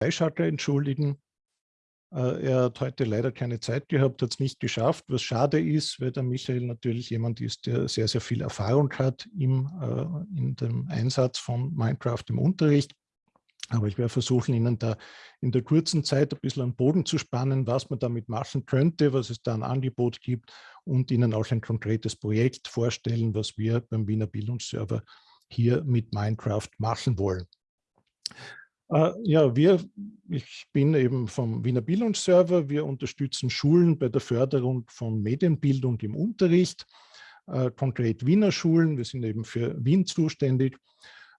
Freischalter entschuldigen. Äh, er hat heute leider keine Zeit gehabt, hat es nicht geschafft, was schade ist, weil der Michael natürlich jemand ist, der sehr, sehr viel Erfahrung hat im, äh, in dem Einsatz von Minecraft im Unterricht. Aber ich werde versuchen, Ihnen da in der kurzen Zeit ein bisschen einen Boden zu spannen, was man damit machen könnte, was es da ein Angebot gibt und Ihnen auch ein konkretes Projekt vorstellen, was wir beim Wiener Bildungsserver hier mit Minecraft machen wollen. Äh, ja, wir, ich bin eben vom Wiener Bildungsserver. Wir unterstützen Schulen bei der Förderung von Medienbildung im Unterricht, äh, konkret Wiener Schulen. Wir sind eben für Wien zuständig.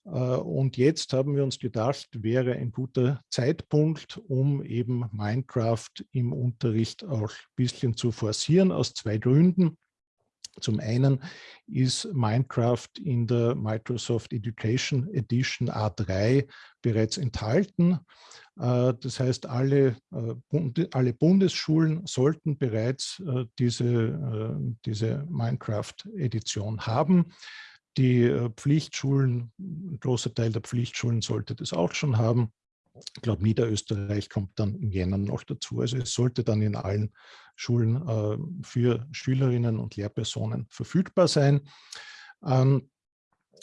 Äh, und jetzt haben wir uns gedacht, wäre ein guter Zeitpunkt, um eben Minecraft im Unterricht auch ein bisschen zu forcieren, aus zwei Gründen. Zum einen ist Minecraft in der Microsoft Education Edition A3 bereits enthalten. Äh, das heißt, alle, äh, alle Bundesschulen sollten bereits äh, diese, diese Minecraft-Edition haben. Die Pflichtschulen, ein großer Teil der Pflichtschulen sollte das auch schon haben. Ich glaube, Niederösterreich kommt dann im Jänner noch dazu. Also es sollte dann in allen Schulen äh, für Schülerinnen und Lehrpersonen verfügbar sein. Ähm,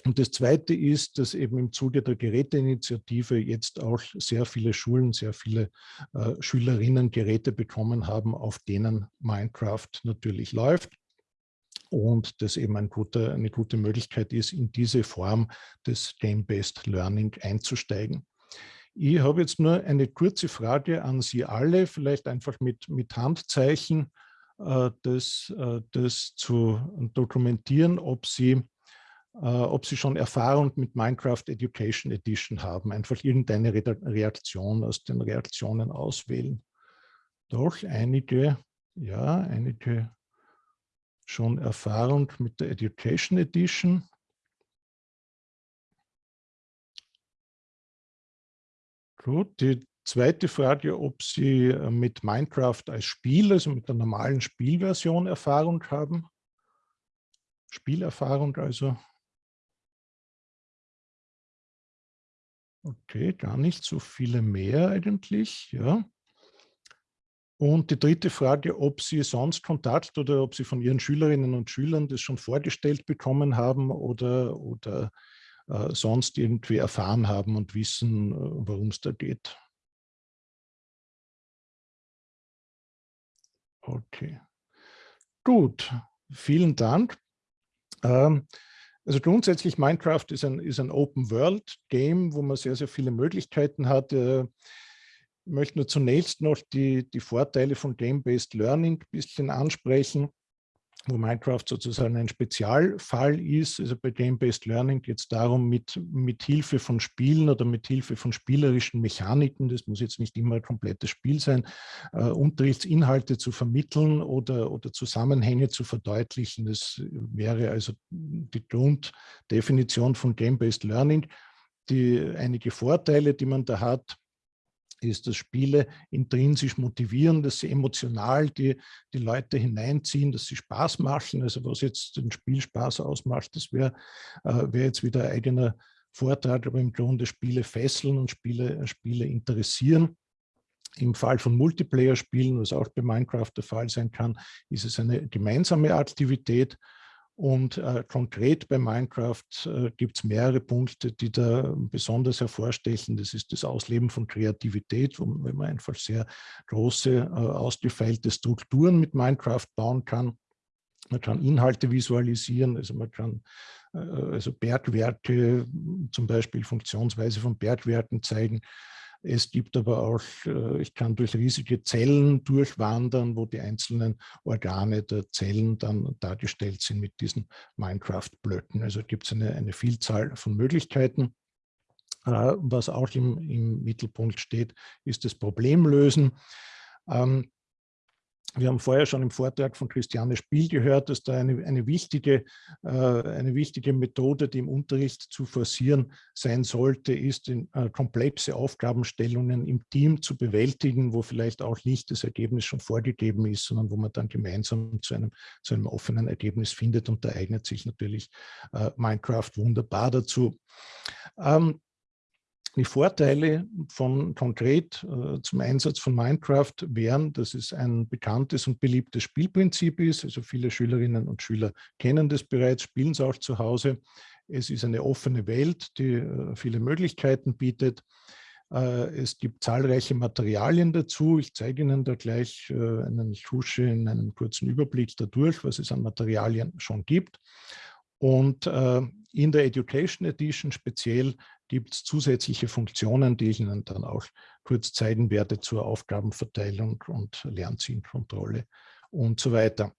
und das Zweite ist, dass eben im Zuge der Geräteinitiative jetzt auch sehr viele Schulen, sehr viele äh, Schülerinnen Geräte bekommen haben, auf denen Minecraft natürlich läuft. Und das eben ein guter, eine gute Möglichkeit ist, in diese Form des Game-Based Learning einzusteigen. Ich habe jetzt nur eine kurze Frage an Sie alle, vielleicht einfach mit, mit Handzeichen, äh, das, äh, das zu dokumentieren, ob Sie, äh, ob Sie schon Erfahrung mit Minecraft Education Edition haben. Einfach irgendeine Reaktion aus den Reaktionen auswählen. Doch einige, ja, einige schon Erfahrung mit der Education Edition. Gut, die zweite Frage, ob Sie äh, mit Minecraft als Spiel, also mit der normalen Spielversion Erfahrung haben. Spielerfahrung also. Okay, gar nicht so viele mehr eigentlich, ja. Und die dritte Frage, ob Sie sonst Kontakt oder ob Sie von Ihren Schülerinnen und Schülern das schon vorgestellt bekommen haben oder, oder äh, sonst irgendwie erfahren haben und wissen, äh, worum es da geht. Okay, gut, vielen Dank. Ähm, also grundsätzlich Minecraft ist ein, ist ein Open-World-Game, wo man sehr, sehr viele Möglichkeiten hat. Äh, ich möchte nur zunächst noch die, die Vorteile von Game-Based Learning ein bisschen ansprechen wo Minecraft sozusagen ein Spezialfall ist. Also bei Game-Based Learning geht es darum, mit, mit Hilfe von Spielen oder mit Hilfe von spielerischen Mechaniken, das muss jetzt nicht immer ein komplettes Spiel sein, äh, Unterrichtsinhalte zu vermitteln oder, oder Zusammenhänge zu verdeutlichen. Das wäre also die Grunddefinition von Game-Based Learning. Die einige Vorteile, die man da hat, ist, dass Spiele intrinsisch motivieren, dass sie emotional die, die Leute hineinziehen, dass sie Spaß machen. Also was jetzt den Spielspaß ausmacht, das wäre äh, wär jetzt wieder ein eigener Vortrag, aber im Grunde Spiele fesseln und Spiele, Spiele interessieren. Im Fall von Multiplayer-Spielen, was auch bei Minecraft der Fall sein kann, ist es eine gemeinsame Aktivität und äh, konkret bei Minecraft äh, gibt es mehrere Punkte, die da besonders hervorstechen. Das ist das Ausleben von Kreativität, wo, man einfach sehr große, äh, ausgefeilte Strukturen mit Minecraft bauen kann. Man kann Inhalte visualisieren, also man kann äh, also Bergwerke, zum Beispiel Funktionsweise von Bergwerken zeigen. Es gibt aber auch, äh, ich kann durch riesige Zellen durchwandern, wo die einzelnen Organe der Zellen dann dargestellt sind mit diesen Minecraft-Blöcken. Also gibt es eine, eine Vielzahl von Möglichkeiten. Äh, was auch im, im Mittelpunkt steht, ist das Problemlösen. Ähm, wir haben vorher schon im Vortrag von Christiane Spiel gehört, dass da eine, eine, wichtige, äh, eine wichtige Methode, die im Unterricht zu forcieren sein sollte, ist, in, äh, komplexe Aufgabenstellungen im Team zu bewältigen, wo vielleicht auch nicht das Ergebnis schon vorgegeben ist, sondern wo man dann gemeinsam zu einem, zu einem offenen Ergebnis findet. Und da eignet sich natürlich äh, Minecraft wunderbar dazu. Ähm, Die Vorteile von konkret äh, zum Einsatz von Minecraft wären, dass es ein bekanntes und beliebtes Spielprinzip ist. Also viele Schülerinnen und Schüler kennen das bereits, spielen es auch zu Hause. Es ist eine offene Welt, die äh, viele Möglichkeiten bietet. Äh, es gibt zahlreiche Materialien dazu. Ich zeige Ihnen da gleich äh, einen, ich husche in einem kurzen Überblick dadurch, was es an Materialien schon gibt. Und äh, in der Education Edition speziell gibt es zusätzliche Funktionen, die ich Ihnen dann auch kurz zeigen werde zur Aufgabenverteilung und Lernzielkontrolle und so weiter.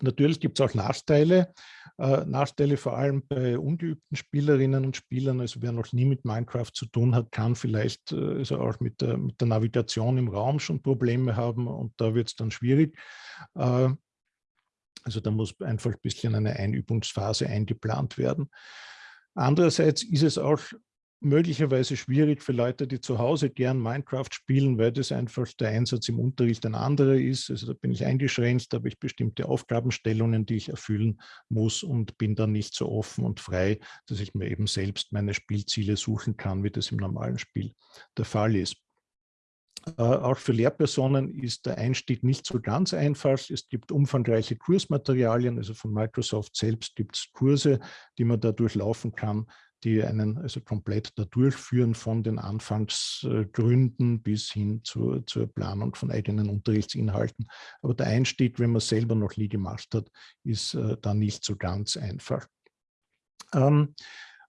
Natürlich gibt es auch Nachteile, äh, Nachteile vor allem bei ungeübten Spielerinnen und Spielern. Also wer noch nie mit Minecraft zu tun hat, kann vielleicht äh, also auch mit der, mit der Navigation im Raum schon Probleme haben und da wird es dann schwierig. Äh, also da muss einfach ein bisschen eine Einübungsphase eingeplant werden. Andererseits ist es auch möglicherweise schwierig für Leute, die zu Hause gern Minecraft spielen, weil das einfach der Einsatz im Unterricht ein anderer ist. Also da bin ich eingeschränkt, da habe ich bestimmte Aufgabenstellungen, die ich erfüllen muss und bin dann nicht so offen und frei, dass ich mir eben selbst meine Spielziele suchen kann, wie das im normalen Spiel der Fall ist. Äh, auch für Lehrpersonen ist der Einstieg nicht so ganz einfach. Es gibt umfangreiche Kursmaterialien, also von Microsoft selbst gibt es Kurse, die man da durchlaufen kann, die einen also komplett da durchführen von den Anfangsgründen bis hin zur, zur Planung von eigenen Unterrichtsinhalten. Aber der Einstieg, wenn man selber noch nie gemacht hat, ist äh, da nicht so ganz einfach. Ähm,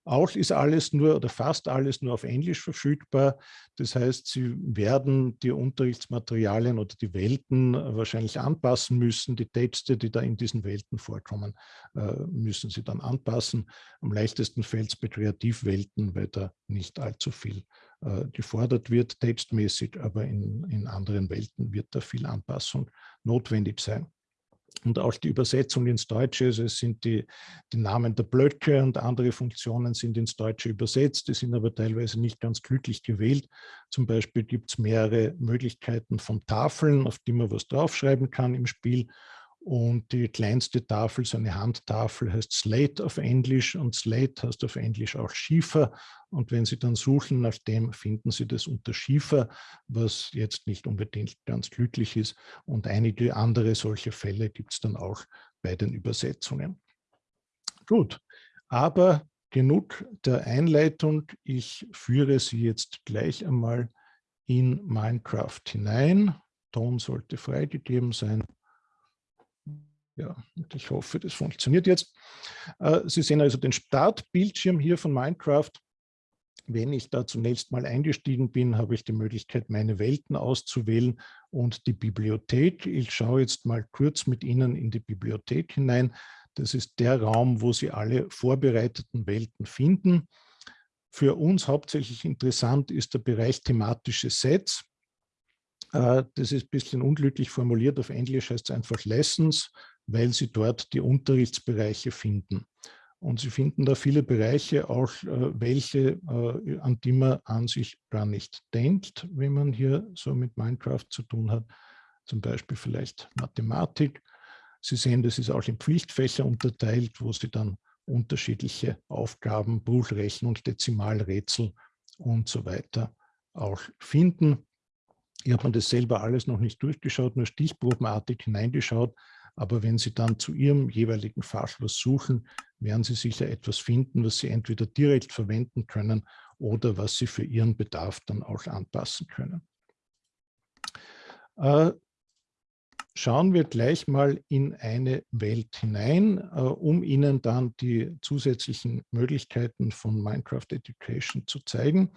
auch ist alles nur oder fast alles nur auf Englisch verfügbar. Das heißt, Sie werden die Unterrichtsmaterialien oder die Welten äh, wahrscheinlich anpassen müssen. Die Texte, die da in diesen Welten vorkommen, äh, müssen Sie dann anpassen. Am leichtesten fällt es bei Kreativwelten, weil da nicht allzu viel äh, gefordert wird, textmäßig, aber in, in anderen Welten wird da viel Anpassung notwendig sein und auch die Übersetzung ins Deutsche, also es sind die, die Namen der Blöcke und andere Funktionen sind ins Deutsche übersetzt, die sind aber teilweise nicht ganz glücklich gewählt. Zum Beispiel gibt es mehrere Möglichkeiten von Tafeln, auf die man was draufschreiben kann im Spiel und die kleinste Tafel, so eine Handtafel, heißt Slate auf Englisch und Slate heißt auf Englisch auch Schiefer. Und wenn Sie dann suchen nach dem, finden Sie das unter Schiefer, was jetzt nicht unbedingt ganz glücklich ist. Und einige andere solche Fälle gibt es dann auch bei den Übersetzungen. Gut, aber genug der Einleitung. Ich führe Sie jetzt gleich einmal in Minecraft hinein. Ton sollte freigegeben sein. Ja, ich hoffe, das funktioniert jetzt. Äh, Sie sehen also den Startbildschirm hier von Minecraft. Wenn ich da zunächst mal eingestiegen bin, habe ich die Möglichkeit, meine Welten auszuwählen und die Bibliothek. Ich schaue jetzt mal kurz mit Ihnen in die Bibliothek hinein. Das ist der Raum, wo Sie alle vorbereiteten Welten finden. Für uns hauptsächlich interessant ist der Bereich thematische Sets. Äh, das ist ein bisschen unglücklich formuliert. Auf Englisch heißt es einfach Lessons weil Sie dort die Unterrichtsbereiche finden. Und Sie finden da viele Bereiche, auch äh, welche, äh, an die man an sich gar nicht denkt, wenn man hier so mit Minecraft zu tun hat. Zum Beispiel vielleicht Mathematik. Sie sehen, das ist auch in Pflichtfächer unterteilt, wo Sie dann unterschiedliche Aufgaben, Bruchrechnung, Dezimalrätsel und so weiter auch finden. Ich habe mir das selber alles noch nicht durchgeschaut, nur stichprobenartig hineingeschaut. Aber wenn Sie dann zu Ihrem jeweiligen Fach was suchen, werden Sie sicher etwas finden, was Sie entweder direkt verwenden können oder was Sie für Ihren Bedarf dann auch anpassen können. Äh, schauen wir gleich mal in eine Welt hinein, äh, um Ihnen dann die zusätzlichen Möglichkeiten von Minecraft Education zu zeigen.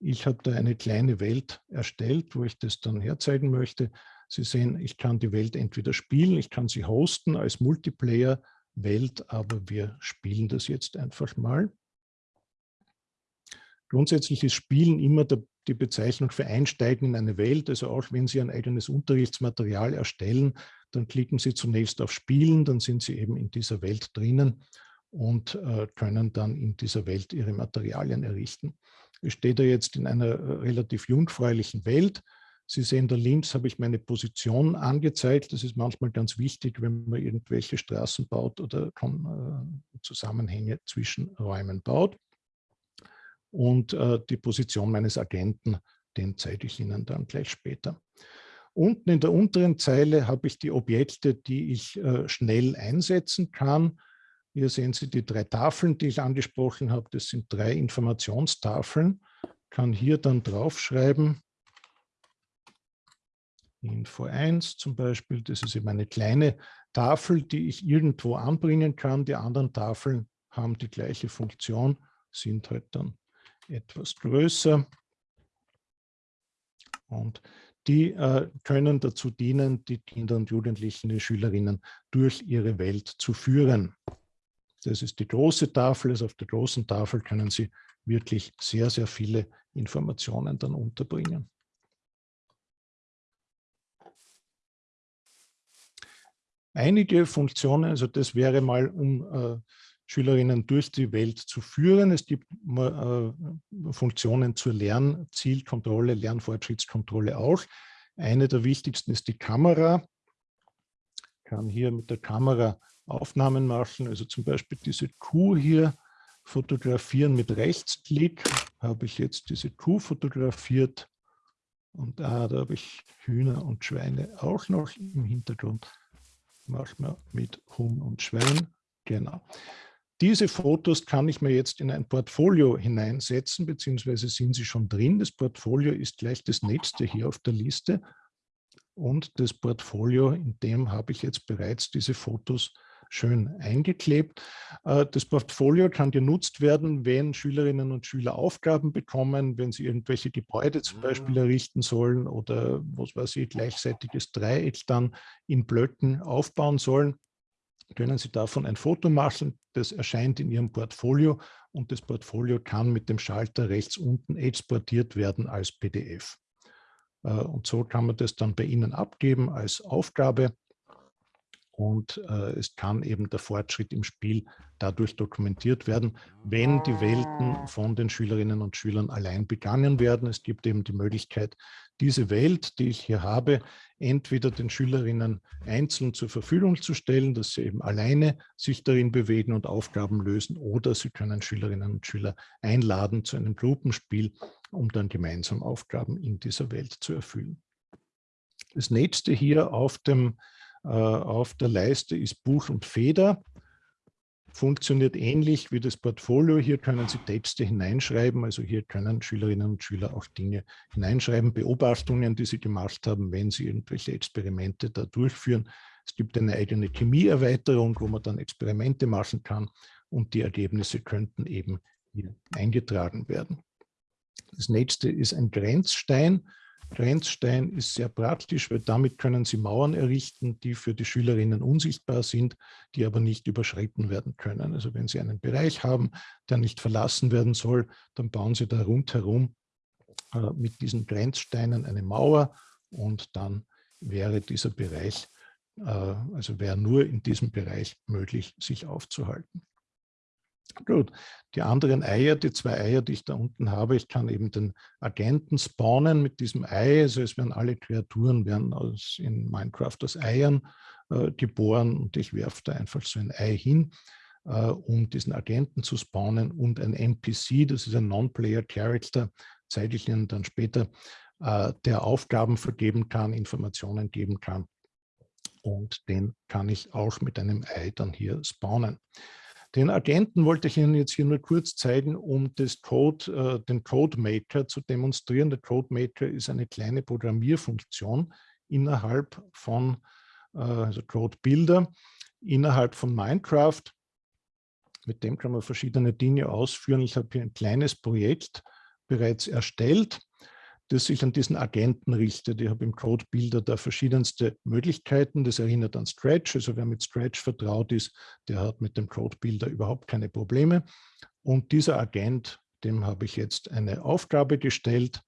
Ich habe da eine kleine Welt erstellt, wo ich das dann herzeigen möchte. Sie sehen, ich kann die Welt entweder spielen, ich kann sie hosten als Multiplayer-Welt, aber wir spielen das jetzt einfach mal. Grundsätzlich ist Spielen immer der, die Bezeichnung für Einsteigen in eine Welt. Also auch wenn Sie ein eigenes Unterrichtsmaterial erstellen, dann klicken Sie zunächst auf Spielen, dann sind Sie eben in dieser Welt drinnen und äh, können dann in dieser Welt Ihre Materialien errichten. Ich stehe da jetzt in einer äh, relativ jungfräulichen Welt. Sie sehen, da links habe ich meine Position angezeigt. Das ist manchmal ganz wichtig, wenn man irgendwelche Straßen baut oder äh, Zusammenhänge zwischen Räumen baut. und äh, die Position meines Agenten, den zeige ich Ihnen dann gleich später. Unten in der unteren Zeile habe ich die Objekte, die ich äh, schnell einsetzen kann. Hier sehen Sie die drei Tafeln, die ich angesprochen habe. Das sind drei Informationstafeln. Ich kann hier dann draufschreiben, Info 1 zum Beispiel, das ist eben eine kleine Tafel, die ich irgendwo anbringen kann. Die anderen Tafeln haben die gleiche Funktion, sind halt dann etwas größer. Und die äh, können dazu dienen, die Kinder und Jugendlichen, die Schülerinnen durch ihre Welt zu führen. Das ist die große Tafel. Also auf der großen Tafel können Sie wirklich sehr, sehr viele Informationen dann unterbringen. Einige Funktionen, also das wäre mal, um äh, Schülerinnen durch die Welt zu führen. Es gibt äh, Funktionen zur Lernzielkontrolle, Lernfortschrittskontrolle auch. Eine der wichtigsten ist die Kamera. Ich kann hier mit der Kamera Aufnahmen machen, also zum Beispiel diese Kuh hier fotografieren mit Rechtsklick. Habe ich jetzt diese Kuh fotografiert und ah, da habe ich Hühner und Schweine auch noch im Hintergrund. Machen wir mit Huhn und Schwein. Genau. Diese Fotos kann ich mir jetzt in ein Portfolio hineinsetzen, beziehungsweise sind sie schon drin. Das Portfolio ist gleich das nächste hier auf der Liste. Und das Portfolio, in dem habe ich jetzt bereits diese Fotos schön eingeklebt. Äh, das Portfolio kann genutzt werden, wenn Schülerinnen und Schüler Aufgaben bekommen, wenn sie irgendwelche Gebäude zum Beispiel ah. errichten sollen oder was weiß ich, gleichseitiges Dreieck dann in Blöcken aufbauen sollen können Sie davon ein Foto machen. Das erscheint in Ihrem Portfolio und das Portfolio kann mit dem Schalter rechts unten exportiert werden als PDF. Äh, und so kann man das dann bei Ihnen abgeben als Aufgabe und äh, es kann eben der Fortschritt im Spiel dadurch dokumentiert werden, wenn die Welten von den Schülerinnen und Schülern allein begangen werden. Es gibt eben die Möglichkeit, diese Welt, die ich hier habe, entweder den Schülerinnen einzeln zur Verfügung zu stellen, dass sie eben alleine sich darin bewegen und Aufgaben lösen, oder sie können Schülerinnen und Schüler einladen zu einem Gruppenspiel, um dann gemeinsam Aufgaben in dieser Welt zu erfüllen. Das nächste hier auf dem auf der Leiste ist Buch und Feder. Funktioniert ähnlich wie das Portfolio. Hier können Sie Texte hineinschreiben. Also hier können Schülerinnen und Schüler auch Dinge hineinschreiben, Beobachtungen, die sie gemacht haben, wenn sie irgendwelche Experimente da durchführen. Es gibt eine eigene Chemieerweiterung, wo man dann Experimente machen kann und die Ergebnisse könnten eben hier eingetragen werden. Das nächste ist ein Grenzstein. Grenzstein ist sehr praktisch, weil damit können Sie Mauern errichten, die für die Schülerinnen unsichtbar sind, die aber nicht überschritten werden können. Also wenn Sie einen Bereich haben, der nicht verlassen werden soll, dann bauen Sie da rundherum äh, mit diesen Grenzsteinen eine Mauer und dann wäre dieser Bereich, äh, also wäre nur in diesem Bereich möglich, sich aufzuhalten. Gut, die anderen Eier, die zwei Eier, die ich da unten habe, ich kann eben den Agenten spawnen mit diesem Ei. Also es werden alle Kreaturen werden aus, in Minecraft aus Eiern äh, geboren und ich werfe da einfach so ein Ei hin, äh, um diesen Agenten zu spawnen und ein NPC, das ist ein Non-Player-Character, zeige ich Ihnen dann später, äh, der Aufgaben vergeben kann, Informationen geben kann und den kann ich auch mit einem Ei dann hier spawnen. Den Agenten wollte ich Ihnen jetzt hier nur kurz zeigen, um das Code, äh, den CodeMaker zu demonstrieren. Der CodeMaker ist eine kleine Programmierfunktion innerhalb von, äh, also CodeBuilder, innerhalb von Minecraft. Mit dem kann man verschiedene Dinge ausführen. Ich habe hier ein kleines Projekt bereits erstellt das sich an diesen Agenten richtet. Ich habe im Code-Builder da verschiedenste Möglichkeiten. Das erinnert an Stretch. Also wer mit Stretch vertraut ist, der hat mit dem Code-Builder überhaupt keine Probleme. Und dieser Agent, dem habe ich jetzt eine Aufgabe gestellt,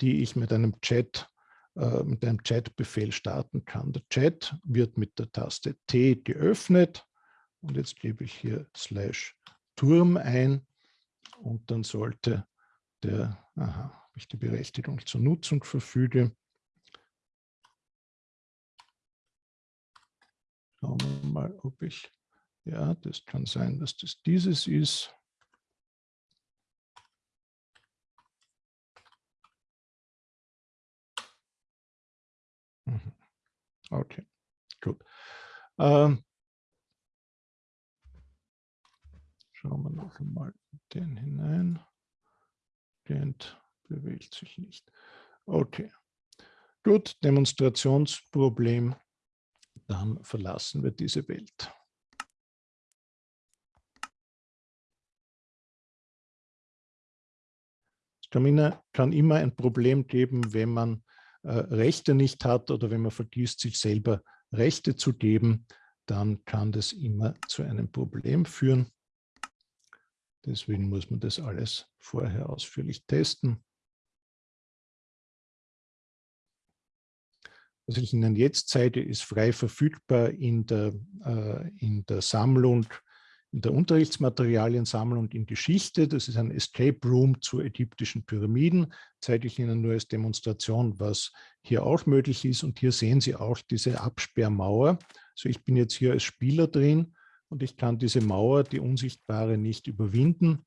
die ich mit einem Chat äh, mit einem Chat-Befehl starten kann. Der Chat wird mit der Taste T geöffnet und jetzt gebe ich hier slash Turm ein und dann sollte der, aha, ob ich die Berechtigung zur Nutzung verfüge. Schauen wir mal, ob ich, ja, das kann sein, dass das dieses ist. Mhm. Okay, gut. Ähm, schauen wir noch einmal den hinein. Gent bewegt sich nicht. Okay, gut, Demonstrationsproblem. Dann verlassen wir diese Welt. Es kann immer ein Problem geben, wenn man äh, Rechte nicht hat oder wenn man vergisst, sich selber Rechte zu geben, dann kann das immer zu einem Problem führen. Deswegen muss man das alles vorher ausführlich testen. Was ich Ihnen jetzt zeige, ist frei verfügbar in der, äh, in der Sammlung in der Unterrichtsmaterialiensammlung in Geschichte. Das ist ein Escape Room zu ägyptischen Pyramiden. Zeige ich Ihnen nur als Demonstration, was hier auch möglich ist. Und hier sehen Sie auch diese Absperrmauer. So, ich bin jetzt hier als Spieler drin und ich kann diese Mauer, die unsichtbare, nicht überwinden.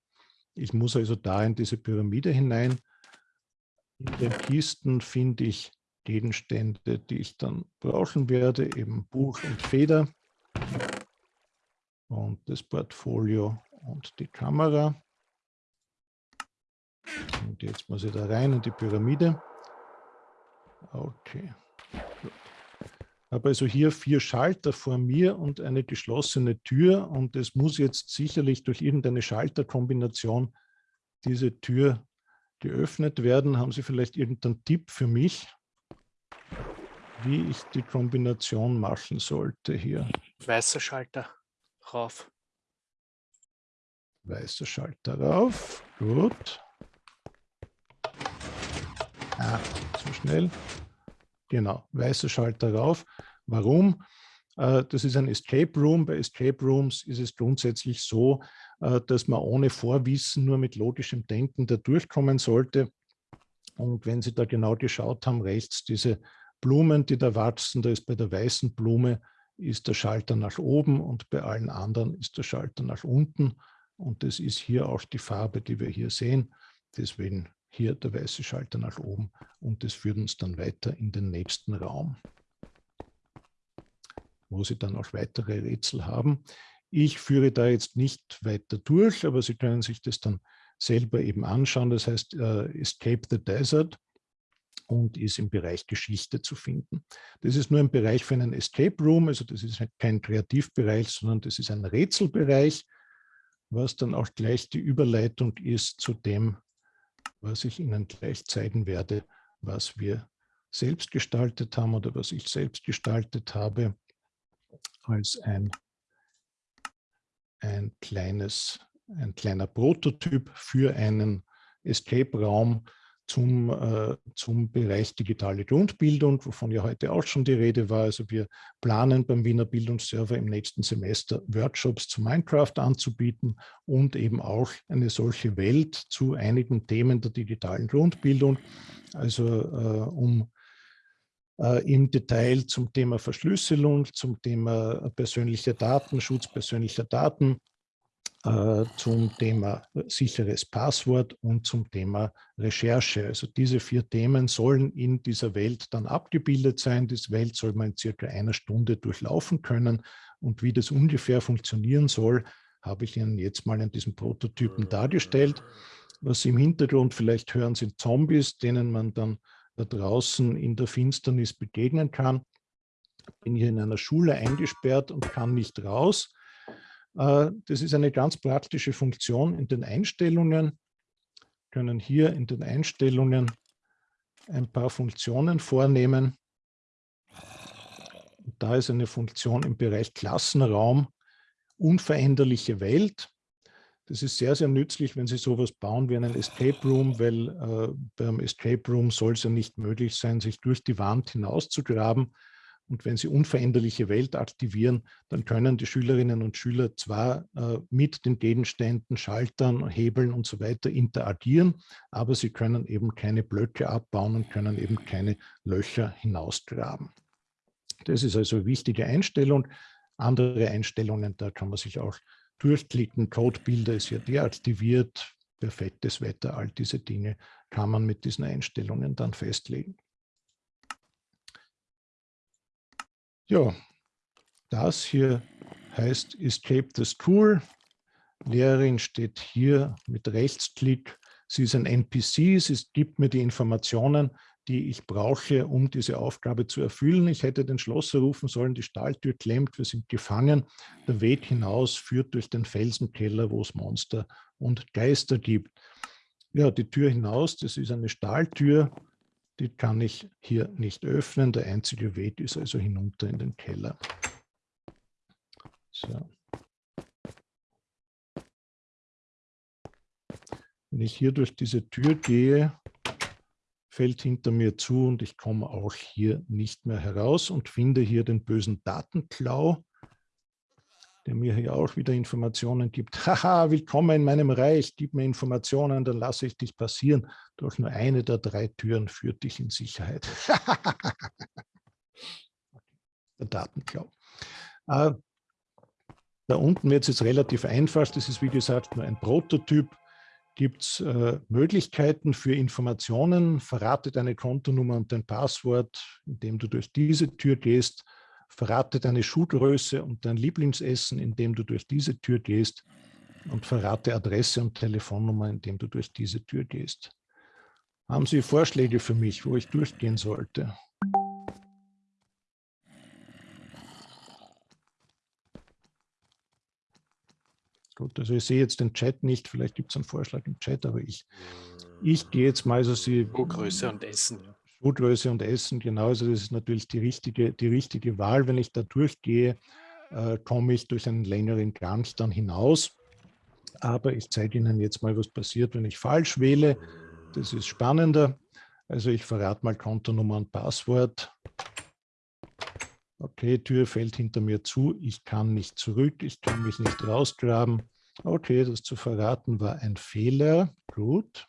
Ich muss also da in diese Pyramide hinein. In den Kisten finde ich Gegenstände, die ich dann brauchen werde, eben Buch und Feder und das Portfolio und die Kamera. Und jetzt muss ich da rein in die Pyramide. Okay. Gut. Habe also hier vier Schalter vor mir und eine geschlossene Tür und es muss jetzt sicherlich durch irgendeine Schalterkombination diese Tür geöffnet werden. Haben Sie vielleicht irgendeinen Tipp für mich, wie ich die Kombination machen sollte hier? Weißer Schalter rauf. Weißer Schalter rauf. Gut. Ah, zu schnell. Genau, weißer Schalter rauf. Warum? Äh, das ist ein Escape Room. Bei Escape Rooms ist es grundsätzlich so, äh, dass man ohne Vorwissen nur mit logischem Denken da durchkommen sollte. Und wenn Sie da genau geschaut haben, rechts diese Blumen, die da wachsen, da ist bei der weißen Blume ist der Schalter nach oben und bei allen anderen ist der Schalter nach unten. Und das ist hier auch die Farbe, die wir hier sehen. Deswegen hier der weiße Schalter nach oben und das führt uns dann weiter in den nächsten Raum, wo Sie dann auch weitere Rätsel haben. Ich führe da jetzt nicht weiter durch, aber Sie können sich das dann selber eben anschauen. Das heißt uh, Escape the Desert und ist im Bereich Geschichte zu finden. Das ist nur ein Bereich für einen Escape Room, also das ist kein Kreativbereich, sondern das ist ein Rätselbereich, was dann auch gleich die Überleitung ist zu dem, was ich Ihnen gleich zeigen werde, was wir selbst gestaltet haben oder was ich selbst gestaltet habe als ein, ein, kleines, ein kleiner Prototyp für einen Escape-Raum, zum, äh, zum Bereich digitale Grundbildung, wovon ja heute auch schon die Rede war. Also wir planen beim Wiener Bildungsserver im nächsten Semester Workshops zu Minecraft anzubieten und eben auch eine solche Welt zu einigen Themen der digitalen Grundbildung. Also äh, um äh, im Detail zum Thema Verschlüsselung, zum Thema persönlicher Daten, Schutz persönlicher Daten, äh, zum Thema sicheres Passwort und zum Thema Recherche. Also diese vier Themen sollen in dieser Welt dann abgebildet sein. Diese Welt soll man in circa einer Stunde durchlaufen können. Und wie das ungefähr funktionieren soll, habe ich Ihnen jetzt mal in diesem Prototypen dargestellt. Was Sie im Hintergrund vielleicht hören, sind Zombies, denen man dann da draußen in der Finsternis begegnen kann. Ich bin hier in einer Schule eingesperrt und kann nicht raus. Äh, das ist eine ganz praktische Funktion in den Einstellungen. Wir können hier in den Einstellungen ein paar Funktionen vornehmen. Da ist eine Funktion im Bereich Klassenraum, unveränderliche Welt. Das ist sehr, sehr nützlich, wenn Sie sowas bauen wie einen Escape Room, weil äh, beim Escape Room soll es ja nicht möglich sein, sich durch die Wand hinauszugraben. Und wenn Sie unveränderliche Welt aktivieren, dann können die Schülerinnen und Schüler zwar äh, mit den Gegenständen, Schaltern, Hebeln und so weiter interagieren, aber sie können eben keine Blöcke abbauen und können eben keine Löcher hinausgraben. Das ist also eine wichtige Einstellung. Andere Einstellungen, da kann man sich auch durchklicken. Codebilder ist ja deaktiviert. Perfektes Wetter, all diese Dinge kann man mit diesen Einstellungen dann festlegen. Ja, das hier heißt Escape the School. Lehrerin steht hier mit Rechtsklick. Sie ist ein NPC, sie gibt mir die Informationen, die ich brauche, um diese Aufgabe zu erfüllen. Ich hätte den Schlosser rufen sollen, die Stahltür klemmt, wir sind gefangen. Der Weg hinaus führt durch den Felsenkeller, wo es Monster und Geister gibt. Ja, die Tür hinaus, das ist eine Stahltür, die kann ich hier nicht öffnen. Der einzige Weg ist also hinunter in den Keller. So. Wenn ich hier durch diese Tür gehe, fällt hinter mir zu und ich komme auch hier nicht mehr heraus und finde hier den bösen Datenklau, der mir hier auch wieder Informationen gibt. Haha, willkommen in meinem Reich, gib mir Informationen, dann lasse ich dich passieren. Doch nur eine der drei Türen führt dich in Sicherheit. der Datenklau. Äh, da unten wird es jetzt relativ einfach. Das ist, wie gesagt, nur ein Prototyp gibt es äh, Möglichkeiten für Informationen. Verrate deine Kontonummer und dein Passwort, indem du durch diese Tür gehst. Verrate deine Schuhgröße und dein Lieblingsessen, indem du durch diese Tür gehst. Und verrate Adresse und Telefonnummer, indem du durch diese Tür gehst. Haben Sie Vorschläge für mich, wo ich durchgehen sollte? Gut, also ich sehe jetzt den Chat nicht, vielleicht gibt es einen Vorschlag im Chat, aber ich, ich gehe jetzt mal, also Sie... Schuhgröße und Essen. Ja. Schuhgröße und Essen, genau, also das ist natürlich die richtige, die richtige Wahl. Wenn ich da durchgehe, äh, komme ich durch einen längeren Gang dann hinaus. Aber ich zeige Ihnen jetzt mal, was passiert, wenn ich falsch wähle. Das ist spannender. Also ich verrate mal Kontonummer und Passwort. Okay, Tür fällt hinter mir zu, ich kann nicht zurück, ich kann mich nicht rausgraben. Okay, das zu verraten war ein Fehler. Gut.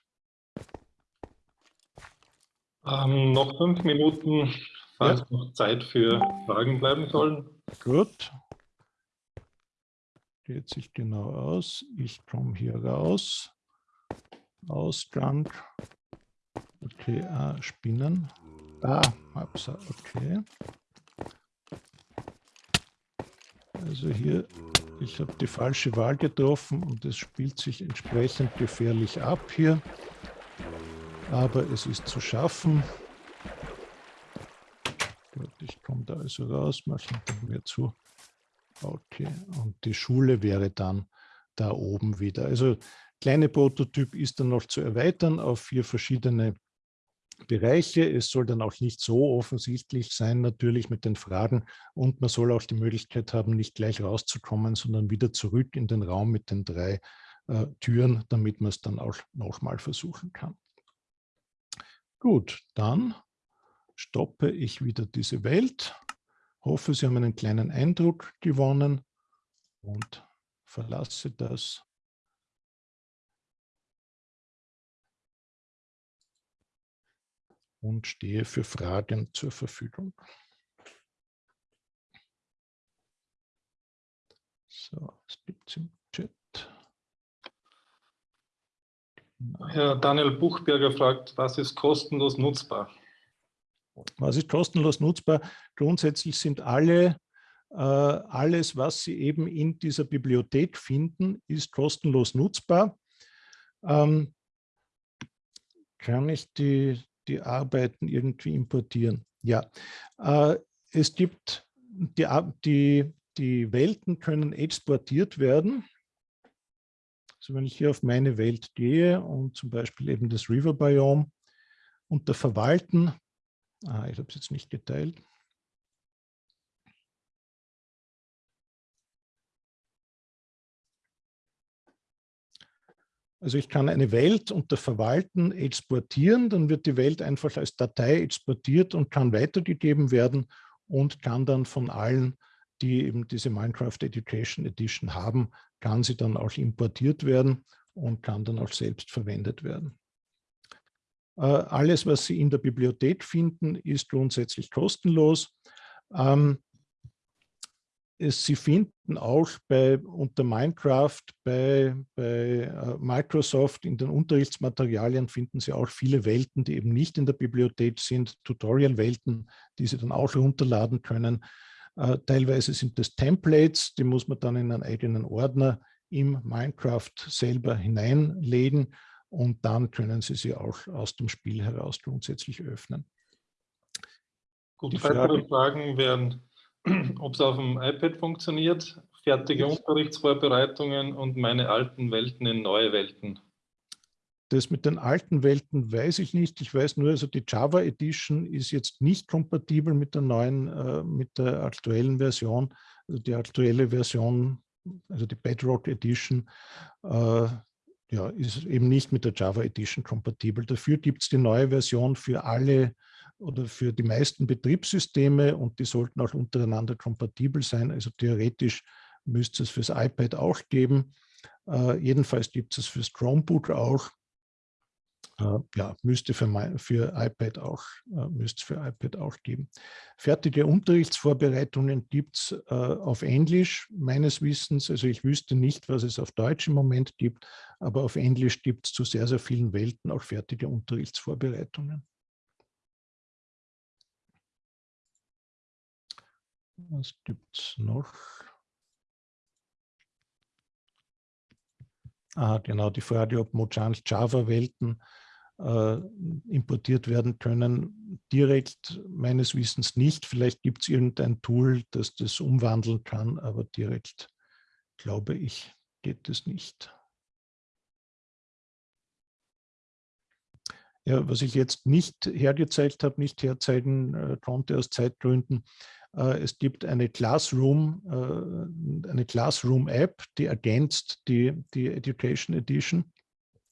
Ähm, noch fünf Minuten, falls ja. noch Zeit für Fragen bleiben sollen. Gut. Geht sich genau aus. Ich komme hier raus. Ausgang. Okay, ah, Spinnen. Ah, okay. Also hier, ich habe die falsche Wahl getroffen und es spielt sich entsprechend gefährlich ab hier. Aber es ist zu schaffen. Ich komme da also raus, mache hinter mir zu. Okay, und die Schule wäre dann da oben wieder. Also kleine Prototyp ist dann noch zu erweitern auf vier verschiedene Bereiche. Es soll dann auch nicht so offensichtlich sein, natürlich mit den Fragen. Und man soll auch die Möglichkeit haben, nicht gleich rauszukommen, sondern wieder zurück in den Raum mit den drei äh, Türen, damit man es dann auch nochmal versuchen kann. Gut, dann stoppe ich wieder diese Welt. Hoffe, Sie haben einen kleinen Eindruck gewonnen und verlasse das und stehe für Fragen zur Verfügung. So, es gibt es im Chat. Genau. Herr Daniel Buchberger fragt, was ist kostenlos nutzbar? Was ist kostenlos nutzbar? Grundsätzlich sind alle, äh, alles, was Sie eben in dieser Bibliothek finden, ist kostenlos nutzbar. Ähm, kann ich die, die Arbeiten irgendwie importieren. Ja, äh, es gibt, die, die, die Welten können exportiert werden. Also wenn ich hier auf meine Welt gehe und zum Beispiel eben das River Biome unter Verwalten, ah, ich habe es jetzt nicht geteilt, Also ich kann eine Welt unter Verwalten exportieren, dann wird die Welt einfach als Datei exportiert und kann weitergegeben werden und kann dann von allen, die eben diese Minecraft Education Edition haben, kann sie dann auch importiert werden und kann dann auch selbst verwendet werden. Äh, alles, was Sie in der Bibliothek finden, ist grundsätzlich kostenlos. Ähm, Sie finden auch bei, unter Minecraft bei, bei äh, Microsoft in den Unterrichtsmaterialien finden Sie auch viele Welten, die eben nicht in der Bibliothek sind, Tutorial-Welten, die Sie dann auch runterladen können. Äh, teilweise sind das Templates, die muss man dann in einen eigenen Ordner im Minecraft selber hineinlegen und dann können Sie sie auch aus dem Spiel heraus grundsätzlich öffnen. Gut, die weitere Fragen wären, ob es auf dem iPad funktioniert, fertige Unterrichtsvorbereitungen und meine alten Welten in neue Welten. Das mit den alten Welten weiß ich nicht. Ich weiß nur, also die Java Edition ist jetzt nicht kompatibel mit der neuen, äh, mit der aktuellen Version. Also die aktuelle Version, also die Bedrock Edition, äh, ja, ist eben nicht mit der Java Edition kompatibel. Dafür gibt es die neue Version für alle oder für die meisten Betriebssysteme und die sollten auch untereinander kompatibel sein. Also theoretisch müsste es fürs iPad auch geben. Äh, jedenfalls gibt es fürs Chromebook auch. Ja, müsste für, mein, für iPad auch, äh, müsste für iPad auch geben. Fertige Unterrichtsvorbereitungen gibt es äh, auf Englisch, meines Wissens. Also ich wüsste nicht, was es auf Deutsch im Moment gibt, aber auf Englisch gibt es zu sehr, sehr vielen Welten auch fertige Unterrichtsvorbereitungen. Was gibt es noch? Ah, genau, die Frage, ob Mojang Java-Welten äh, importiert werden können. Direkt meines Wissens nicht. Vielleicht gibt es irgendein Tool, das das umwandeln kann, aber direkt, glaube ich, geht es nicht. Ja, was ich jetzt nicht hergezeigt habe, nicht herzeigen äh, konnte aus Zeitgründen, äh, es gibt eine Classroom, äh, eine Classroom-App, die ergänzt die, die Education Edition.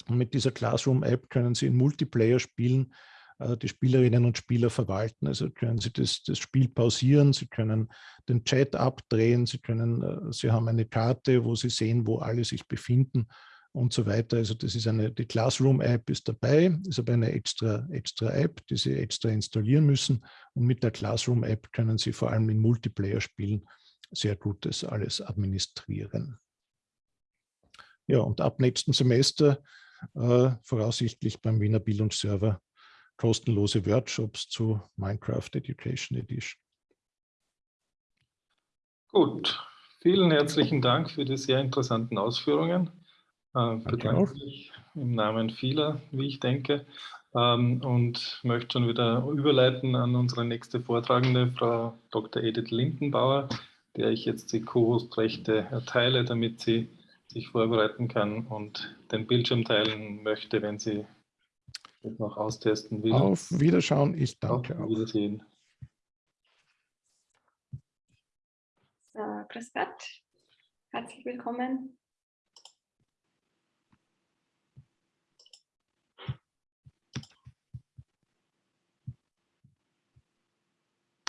Und mit dieser Classroom-App können Sie in Multiplayer spielen, äh, die Spielerinnen und Spieler verwalten. Also können Sie das, das Spiel pausieren, Sie können den Chat abdrehen, Sie, können, Sie haben eine Karte, wo Sie sehen, wo alle sich befinden und so weiter. Also das ist eine, die Classroom-App ist dabei, ist aber eine extra, extra App, die Sie extra installieren müssen. Und mit der Classroom-App können Sie vor allem in Multiplayer-Spielen sehr gut das alles administrieren. Ja, und ab nächsten Semester äh, voraussichtlich beim Wiener Bildungsserver kostenlose Workshops zu Minecraft Education Edition. Gut, vielen herzlichen Dank für die sehr interessanten Ausführungen. Äh, bedanke mich im Namen vieler, wie ich denke, ähm, und möchte schon wieder überleiten an unsere nächste Vortragende, Frau Dr. Edith Lindenbauer, der ich jetzt die Co-Host-Rechte erteile, damit sie sich vorbereiten kann und den Bildschirm teilen möchte, wenn sie das noch austesten will. Auf Wiederschauen, ich danke Auf Wiedersehen. So, grüß Gott, herzlich willkommen